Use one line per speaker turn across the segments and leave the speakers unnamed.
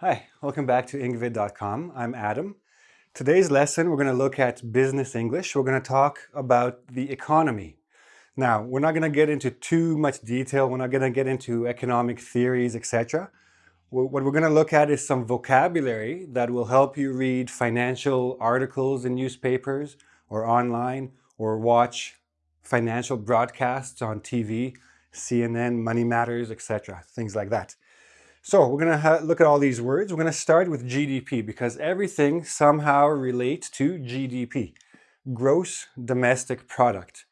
Hi, welcome back to Engvid.com. I'm Adam. Today's lesson, we're going to look at business English. We're going to talk about the economy. Now, we're not going to get into too much detail. We're not going to get into economic theories, etc. What we're going to look at is some vocabulary that will help you read financial articles in newspapers or online or watch financial broadcasts on TV, CNN, Money Matters, etc. Things like that. So we're going to look at all these words. We're going to start with GDP because everything somehow relates to GDP, gross domestic product.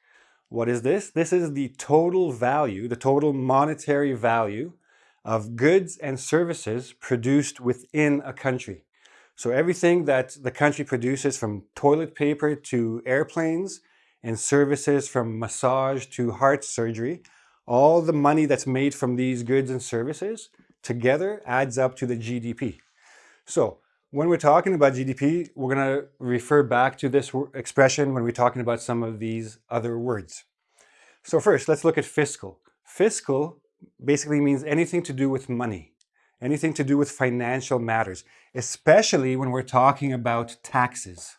What is this? This is the total value, the total monetary value of goods and services produced within a country. So everything that the country produces from toilet paper to airplanes and services from massage to heart surgery, all the money that's made from these goods and services together adds up to the GDP. So when we're talking about GDP, we're going to refer back to this expression when we're talking about some of these other words. So first, let's look at fiscal. Fiscal basically means anything to do with money, anything to do with financial matters, especially when we're talking about taxes.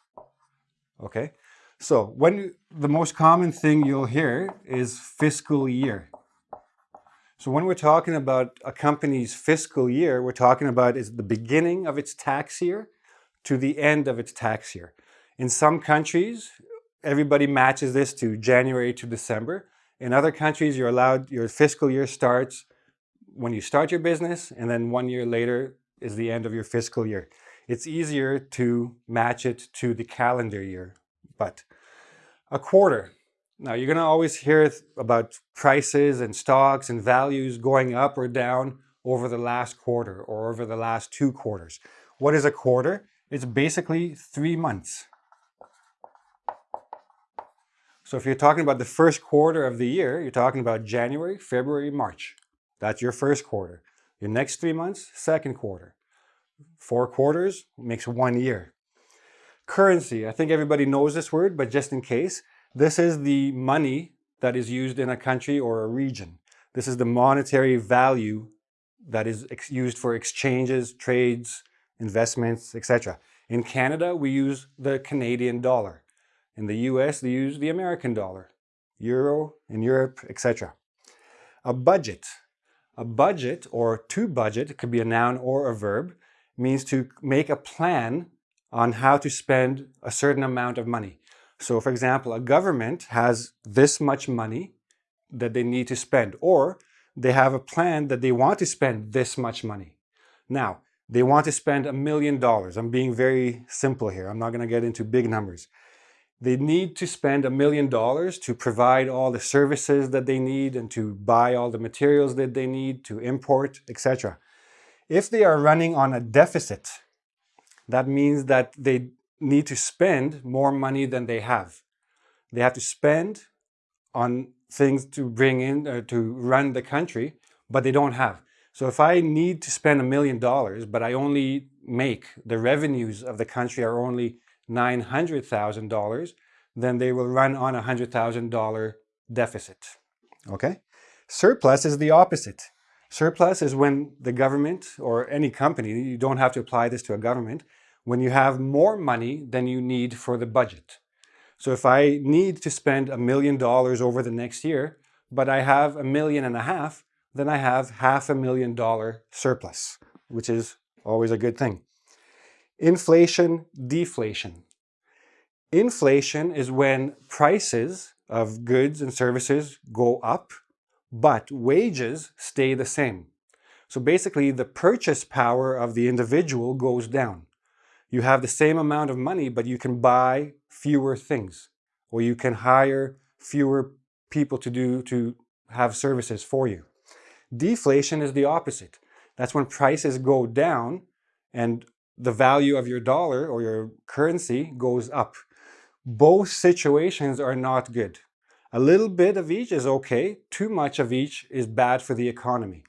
Okay? So when the most common thing you'll hear is fiscal year. So when we're talking about a company's fiscal year, we're talking about is the beginning of its tax year to the end of its tax year. In some countries, everybody matches this to January to December. In other countries, you're allowed, your fiscal year starts when you start your business, and then one year later is the end of your fiscal year. It's easier to match it to the calendar year. But a quarter, now, you're going to always hear about prices and stocks and values going up or down over the last quarter or over the last two quarters. What is a quarter? It's basically three months. So if you're talking about the first quarter of the year, you're talking about January, February, March. That's your first quarter. Your next three months, second quarter. Four quarters makes one year. Currency, I think everybody knows this word, but just in case, this is the money that is used in a country or a region. This is the monetary value that is used for exchanges, trades, investments, etc. In Canada, we use the Canadian dollar. In the US, they use the American dollar, euro in Europe, etc. A budget. A budget or to budget, it could be a noun or a verb, means to make a plan on how to spend a certain amount of money. So for example, a government has this much money that they need to spend, or they have a plan that they want to spend this much money. Now, they want to spend a million dollars. I'm being very simple here. I'm not going to get into big numbers. They need to spend a million dollars to provide all the services that they need and to buy all the materials that they need to import, etc. If they are running on a deficit, that means that they need to spend more money than they have. They have to spend on things to bring in, uh, to run the country, but they don't have. So if I need to spend a million dollars, but I only make, the revenues of the country are only $900,000, then they will run on a $100,000 deficit, okay? Surplus is the opposite. Surplus is when the government or any company, you don't have to apply this to a government, when you have more money than you need for the budget. So if I need to spend a million dollars over the next year, but I have a million and a half, then I have half a million dollar surplus, which is always a good thing. Inflation, deflation. Inflation is when prices of goods and services go up, but wages stay the same. So basically the purchase power of the individual goes down. You have the same amount of money, but you can buy fewer things, or you can hire fewer people to do to have services for you. Deflation is the opposite. That's when prices go down and the value of your dollar or your currency goes up. Both situations are not good. A little bit of each is okay. Too much of each is bad for the economy.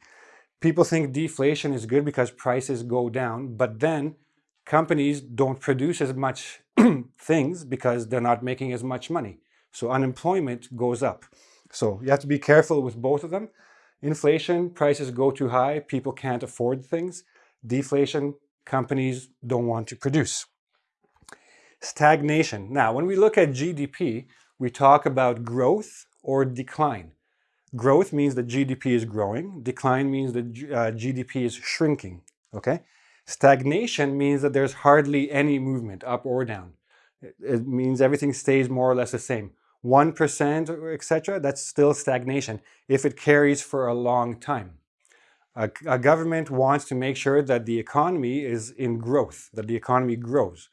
People think deflation is good because prices go down, but then companies don't produce as much things because they're not making as much money. So unemployment goes up. So you have to be careful with both of them. Inflation, prices go too high, people can't afford things. Deflation, companies don't want to produce. Stagnation. Now, when we look at GDP, we talk about growth or decline. Growth means that GDP is growing. Decline means that uh, GDP is shrinking, okay? Stagnation means that there's hardly any movement up or down. It, means everything stays more or less the same. 1%, etc., that's still stagnation if it carries for a long time. A, a, government wants to make sure that the economy is in growth, that the economy grows.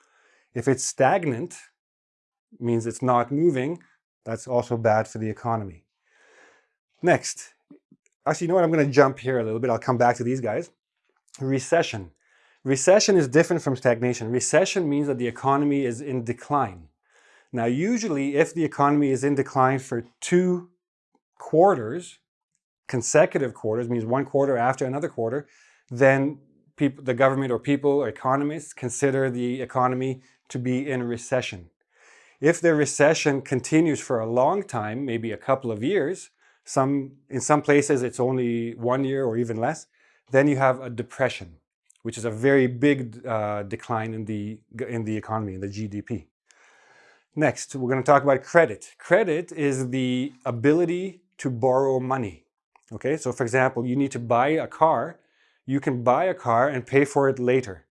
If it's stagnant, means it's not moving, that's also bad for the economy. Next, actually, you know what? I'm going to jump here a little bit. I'll come back to these guys. Recession. Recession is different from stagnation. Recession means that the economy is in decline. Now, usually, if the economy is in decline for two quarters, consecutive quarters, means one quarter after another quarter, then people, the government or people or economists consider the economy to be in recession. If the recession continues for a long time, maybe a couple of years, some, in some places it's only one year or even less, then you have a depression, which is a very big uh, decline in the, in the economy, in the GDP. Next, we're going to talk about credit. Credit is the ability to borrow money. Okay, so for example, you need to buy a car. You can buy a car and pay for it later.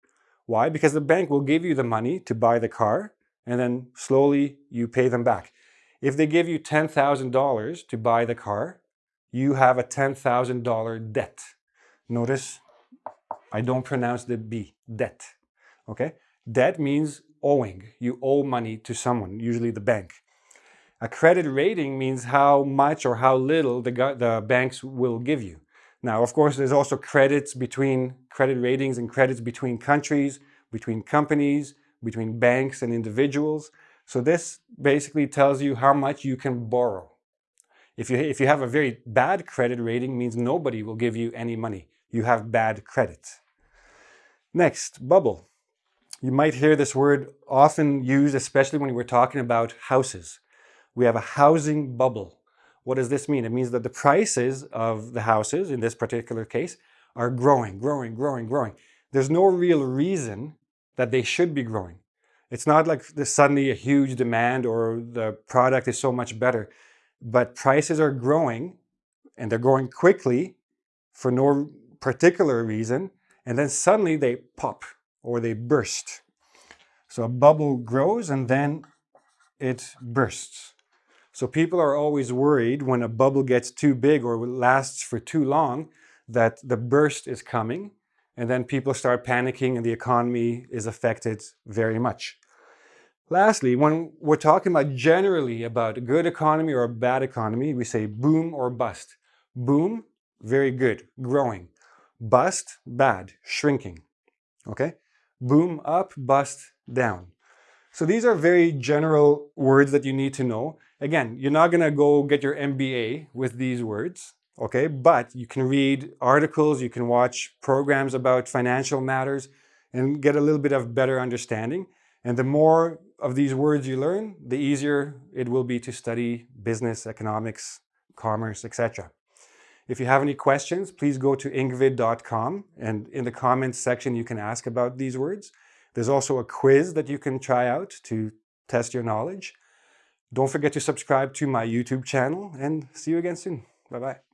Why? Because the bank will give you the money to buy the car and then slowly you pay them back. If they give you $10,000 to buy the car, you have a $10,000 debt. Notice I don't pronounce the B, debt. Okay? Debt means owing. You owe money to someone, usually the bank. A credit rating means how much or how little the, the banks will give you. Now, of course, there's also credits between credit ratings and credits between countries, between companies, between banks and individuals. So this basically tells you how much you can borrow. If you, if you have a very bad credit rating, means nobody will give you any money. You have bad credit. Next, bubble. You might hear this word often used, especially when we're talking about houses. We have a housing bubble. What does this mean? It means that the prices of the houses, in this particular case, are growing, growing, growing, growing. There's no real reason that they should be growing. It's not like there's suddenly a huge demand or the product is so much better, but prices are growing and they're growing quickly for no particular reason. And then suddenly they pop or they burst. So a bubble grows and then it bursts. So people are always worried when a bubble gets too big or lasts for too long that the burst is coming and then people start panicking and the economy is affected very much. Lastly, when we're talking about generally about a good economy or a bad economy, we say boom or bust. Boom, very good, growing. Bust, bad, shrinking. Okay? Boom up, bust down. So these are very general words that you need to know. Again, you're not going to go get your MBA with these words, okay? But you can read articles, you can watch programs about financial matters and get a little bit of better understanding. And the more of these words you learn, the easier it will be to study business, economics, commerce, etc. If you have any questions, please go to engvid.com and in the comments section you can ask about these words. There's also a quiz that you can try out to test your knowledge. Don't forget to subscribe to my YouTube channel and see you again soon. Bye-bye.